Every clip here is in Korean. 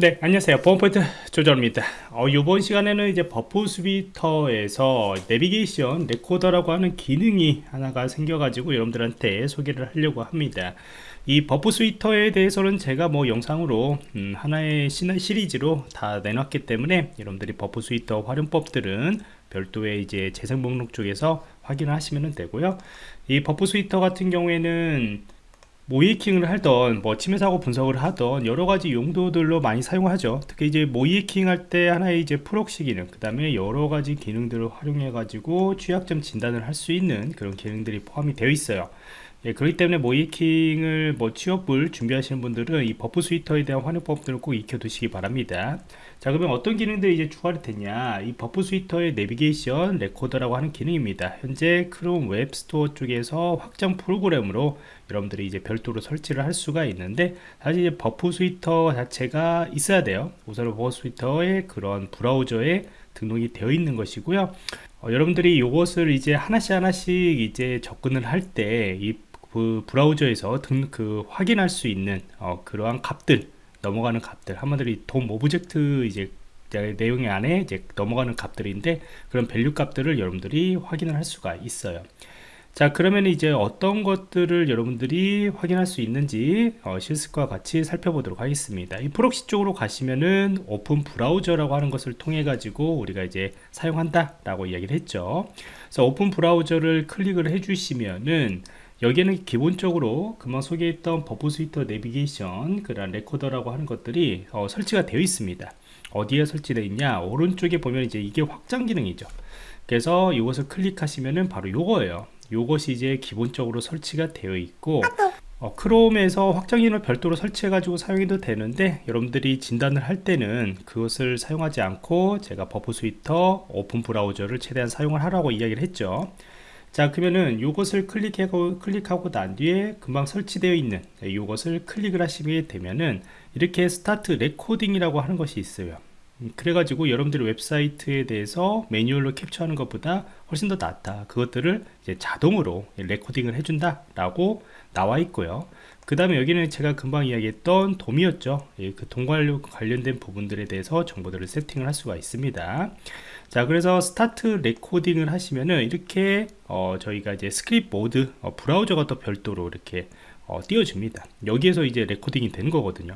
네 안녕하세요. 보안프로젝트 조정원입니다. 어, 이번 시간에는 이제 Burp Suite에서 Navigation Recorder라고 하는 기능이 하나가 생겨 가지고 여러분들한테 소개를 하려고 합니다. 이 Burp Suite에 대해서는 제가 뭐 영상으로 음, 하나의 시리즈로 다 내놨기 때문에 여러분들이 Burp Suite 활용법들은 별도의 이제 재생 목록 쪽에서 확인을 하시면 되고요. 이 Burp Suite 같은 경우에는 모의해킹을 하던 뭐 침해 사고 분석을 하던 여러 가지 용도들로 많이 사용하죠. 특히 이제 모의해킹 할 때 하나의 이제 proxy 기능 그 다음에 여러 가지 기능들을 활용해 가지고 취약점 진단을 할 수 있는 그런 기능들이 포함이 되어 있어요 예, 그렇기 때문에 모의해킹을 뭐 취업을 준비하시는 분들은 이 Burp Suite에 대한 활용법들을 꼭 익혀 두시기 바랍니다. 자 그러면 어떤 기능들이 이제 추가가 됐냐? 이 Burp Suite의 Navigation Recorder라고 하는 기능입니다. 현재 Chrome Web Store 쪽에서 확장 프로그램으로 여러분들이 이제 별도로 설치를 할 수가 있는데 사실 이제 Burp Suite 자체가 있어야 돼요. 우선 Burp Suite의 그런 브라우저에 등록이 되어 있는 것이고요. 어, 여러분들이 이것을 이제 하나씩 하나씩 이제 접근을 할 때 이 그 브라우저에서 등, 그 확인할 수 있는 어, 그러한 값들 넘어가는 값들 한마디로 DOM object 이제 내용의 안에 이제 넘어가는 값들인데 그런 value 값들을 여러분들이 확인을 할 수가 있어요. 자 그러면 이제 어떤 것들을 여러분들이 확인할 수 있는지 어, 실습과 같이 살펴보도록 하겠습니다. 이 proxy 쪽으로 가시면은 Open Browser라고 하는 것을 통해 가지고 우리가 이제 사용한다 라고 이야기를 했죠. 그래서 Open Browser를 클릭을 해 주시면은 여기에는 기본적으로 금방 소개했던 Burp Suite Navigation 그런 Recorder라고 하는 것들이 어, 설치가 되어 있습니다. 어디에 설치되어 있냐? 오른쪽에 보면 이제 이게 확장 기능이죠. 그래서 이것을 클릭하시면은 바로 요거예요. 요것이 이제 기본적으로 설치가 되어 있고 어, Chrome에서 확장 기능을 별도로 설치해 가지고 사용해도 되는데 여러분들이 진단을 할 때는 그것을 사용하지 않고 제가 Burp Suite Open Browser를 최대한 사용을 하라고 이야기를 했죠 자 그러면은 이것을 클릭하고 클릭하고 난 뒤에 금방 설치되어 있는 이것을 클릭을 하시게 되면은 이렇게 Start Recording이라고 하는 것이 있어요. 음, 그래가지고 여러분들이 웹사이트에 대해서 매뉴얼로 캡처하는 것보다 훨씬 더 낫다. 그것들을 이제 자동으로 recording을 해준다 라고 나와 있고요. 그 다음에 여기는 제가 금방 이야기했던 DOM이었죠. 예, 그 DOM 관련된 부분들에 대해서 정보들을 세팅을 할 수가 있습니다. 자 그래서 Start Recording을 하시면은 이렇게 어, 저희가 이제 시크릿 모드 어, 브라우저가 또 별도로 이렇게 어, 띄워줍니다. 여기에서 이제 recording이 되는 거거든요.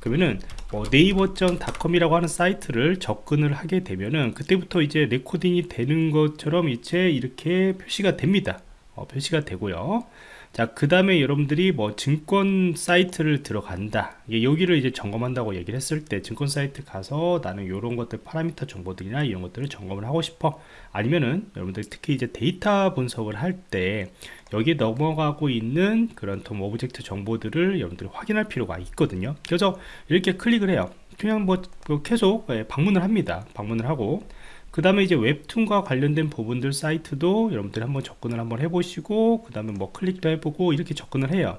그러면은 뭐 네이버.com이라고 하는 사이트를 접근을 하게 되면은 그때부터 이제 recording이 되는 것처럼 이제 이렇게 표시가 됩니다. 어, 표시가 되고요 자, 그 다음에 여러분들이 뭐 증권 사이트를 들어간다. 여기를 이제 점검한다고 얘기를 했을 때 증권 사이트 가서 나는 이런 것들 파라미터 정보들이나 이런 것들을 점검을 하고 싶어. 아니면은 여러분들 특히 이제 데이터 분석을 할 때 여기에 넘어가고 있는 그런 DOM object 정보들을 여러분들이 확인할 필요가 있거든요. 그래서 이렇게 클릭을 해요. 그냥 뭐, 뭐 계속 예, 방문을 합니다. 방문을 하고 그 다음에 이제 웹툰과 관련된 부분들 사이트도 여러분들이 한번 접근을 한번 해보시고 그 다음에 뭐 클릭도 해보고 이렇게 접근을 해요.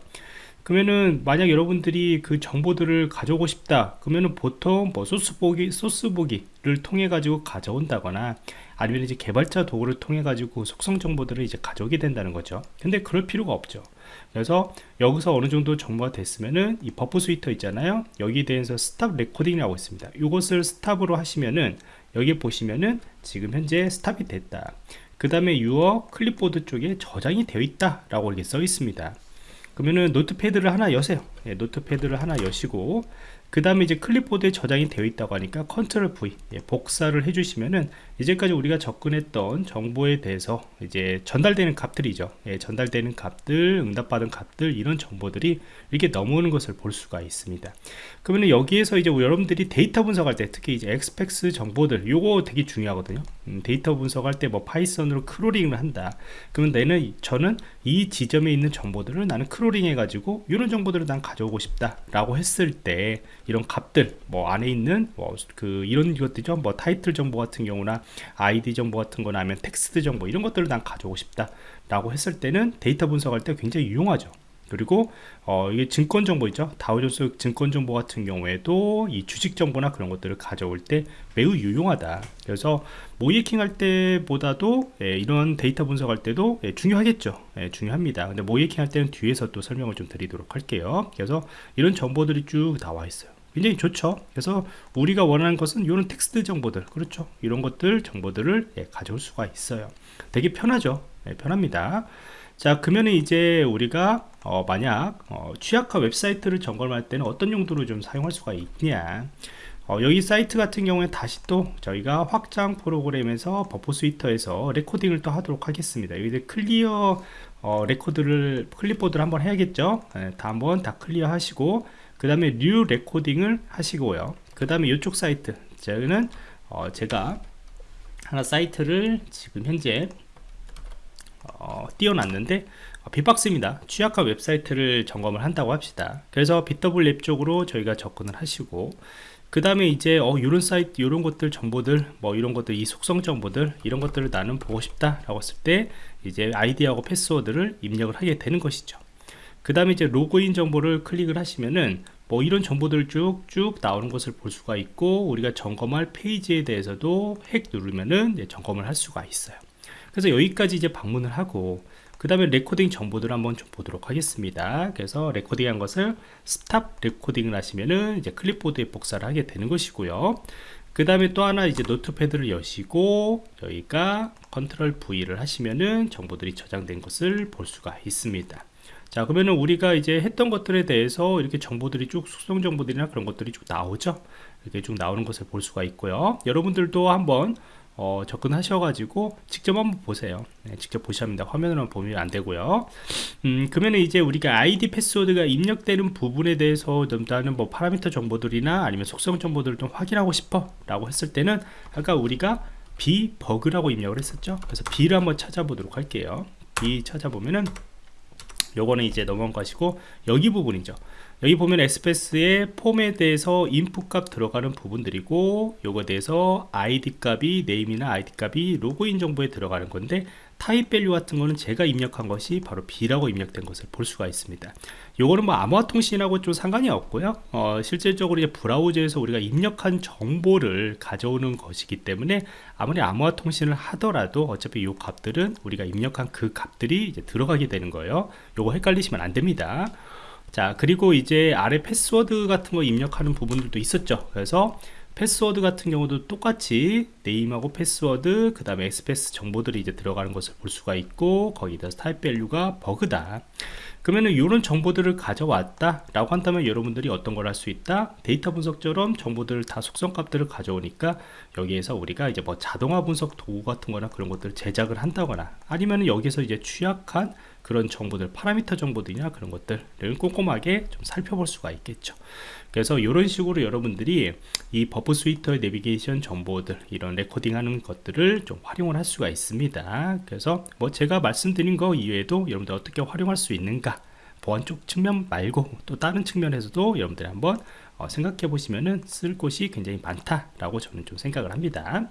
그러면은 만약 여러분들이 그 정보들을 가져오고 싶다 그러면은 보통 뭐 소스 보기 소스 보기를 통해 가지고 가져온다거나 아니면 이제 개발자 도구를 통해 가지고 속성 정보들을 이제 가져오게 된다는 거죠. 근데 그럴 필요가 없죠. 그래서 여기서 어느 정도 정보가 됐으면은 이 Burp Suite 있잖아요. 여기에 대해서 Stop Recording이라고 있습니다. 이것을 stop으로 하시면은 여기 보시면은 지금 현재 stop이 됐다. 그 다음에 your clipboard 쪽에 저장이 되어 있다 라고 이렇게 써 있습니다. 그러면은 Notepad를 하나 여세요 예, Notepad를 하나 여시고 그 다음에 이제 클립보드에 저장이 되어 있다고 하니까 Control V 예, 복사를 해주시면은 이제까지 우리가 접근했던 정보에 대해서 이제 전달되는 값들이죠. 예, 전달되는 값들 응답받은 값들 이런 정보들이 이렇게 넘어오는 것을 볼 수가 있습니다. 그러면 여기에서 이제 여러분들이 데이터 분석할 때 특히 이제 XPath 정보들 요거 되게 중요하거든요. 음, 데이터 분석할 때 뭐 Python으로 crawling을 한다. 그러면 내는 저는 이 지점에 있는 정보들을 나는 crawling 해가지고 이런 정보들을 난 가져오고 싶다 라고 했을 때 이런 값들 뭐 안에 있는 뭐 그 이런 것들이죠. 뭐 타이틀 정보 같은 경우나 아이디 정보 같은 거나 하면 텍스트 정보 이런 것들을 난 가져오고 싶다 라고 했을 때는 데이터 분석할 때 굉장히 유용하죠 그리고 어, 이게 증권 정보 있죠? 다우존스 증권 정보 같은 경우에도 이 주식 정보나 그런 것들을 가져올 때 매우 유용하다. 그래서 모의해킹 할 때보다도 예, 이런 데이터 분석할 때도 예, 중요하겠죠. 예, 중요합니다. 근데 모의해킹 할 때는 뒤에서 또 설명을 좀 드리도록 할게요. 그래서 이런 정보들이 쭉 나와 있어요. 굉장히 좋죠? 그래서 우리가 원하는 것은 이런 텍스트 정보들 그렇죠? 이런 것들 정보들을 예, 가져올 수가 있어요. 되게 편하죠? 예, 편합니다 자 그러면 이제 우리가 어, 만약 어, 취약한 웹사이트를 점검할 때는 어떤 용도로 좀 사용할 수가 있냐? 어, 여기 사이트 같은 경우에 다시 또 저희가 확장 프로그램에서 Burp Suite에서 recording을 또 하도록 하겠습니다. 여기 clear 어, 레코드를 클립보드를 한번 해야겠죠? 네, 다 한번 다 clear 하시고 그 다음에 new recording을 하시고요. 그 다음에 이쪽 사이트 저는 어, 제가 하나 사이트를 지금 현재 어, 띄워놨는데 어, bee-box입니다. 취약한 웹사이트를 점검을 한다고 합시다. 그래서 bWAPP 쪽으로 저희가 접근을 하시고 그 다음에 이제 어 이런 사이트 이런 것들 정보들 뭐 이런 것들 이 속성 정보들 이런 것들을 나는 보고 싶다 라고 했을 때 이제 아이디하고 패스워드를 입력을 하게 되는 것이죠. 그 다음에 이제 로그인 정보를 클릭을 하시면은 뭐 이런 정보들 쭉쭉 나오는 것을 볼 수가 있고 우리가 점검할 페이지에 대해서도 핵 누르면은 점검을 할 수가 있어요 그래서 여기까지 이제 방문을 하고 그 다음에 recording 정보들을 한번 좀 보도록 하겠습니다. 그래서 recording한 것을 stop recording을 하시면은 이제 클립보드에 복사를 하게 되는 것이고요. 그 다음에 또 하나 이제 Notepad를 여시고 여기가 control V를 하시면은 정보들이 저장된 것을 볼 수가 있습니다. 자 그러면은 우리가 이제 했던 것들에 대해서 이렇게 정보들이 쭉 숙성 정보들이나 그런 것들이 쭉 나오죠? 이렇게 쭉 나오는 것을 볼 수가 있고요. 여러분들도 한번 어, 접근하셔가지고 직접 한번 보세요. 네, 직접 보셔야 합니다. 화면으로 보면 안 되고요. 음, 그러면 이제 우리가 아이디 패스워드가 입력되는 부분에 대해서 넘다는 뭐 파라미터 정보들이나 아니면 속성 정보들을 좀 확인하고 싶어 라고 했을 때는 아까 우리가 b 버그라고 입력을 했었죠. 그래서 b를 한번 찾아보도록 할게요. b 찾아보면은 요거는 이제 넘어가시고 여기 부분이죠. 여기 보면 XPath의 form에 대해서 input 값 들어가는 부분들이고 요거에 대해서 id 값이 name이나 id 값이 로그인 정보에 들어가는 건데 type value 같은 거는 제가 입력한 것이 바로 bee라고 입력된 것을 볼 수가 있습니다. 요거는 뭐 암호화 통신하고 좀 상관이 없고요. 어, 실질적으로 이제 브라우저에서 우리가 입력한 정보를 가져오는 것이기 때문에 아무리 암호화 통신을 하더라도 어차피 요 값들은 우리가 입력한 그 값들이 이제 들어가게 되는 거예요. 요거 헷갈리시면 안 됩니다. 자 그리고 이제 아래 패스워드 같은 거 입력하는 부분들도 있었죠. 그래서 패스워드 같은 경우도 똑같이 name하고 패스워드 그 다음에 XPath 정보들이 이제 들어가는 것을 볼 수가 있고 거기다 type value가 bug다 그러면은 이런 정보들을 가져왔다 라고 한다면 여러분들이 어떤 걸 할 수 있다? 데이터 분석처럼 정보들을 다 속성 값들을 가져오니까 여기에서 우리가 이제 뭐 자동화 분석 도구 같은 거나 그런 것들을 제작을 한다거나 아니면 여기서 이제 취약한 그런 정보들 파라미터 정보들이나 그런 것들을 꼼꼼하게 좀 살펴볼 수가 있겠죠. 그래서 이런 식으로 여러분들이 이 Burp Suite의 내비게이션 정보들 이런 recording 하는 것들을 좀 활용을 할 수가 있습니다. 그래서 뭐 제가 말씀드린 거 이외에도 여러분들 어떻게 활용할 수 있는가 보안 쪽 측면 말고 또 다른 측면에서도 여러분들이 한번 어, 생각해 보시면은 쓸 곳이 굉장히 많다라고 저는 좀 생각을 합니다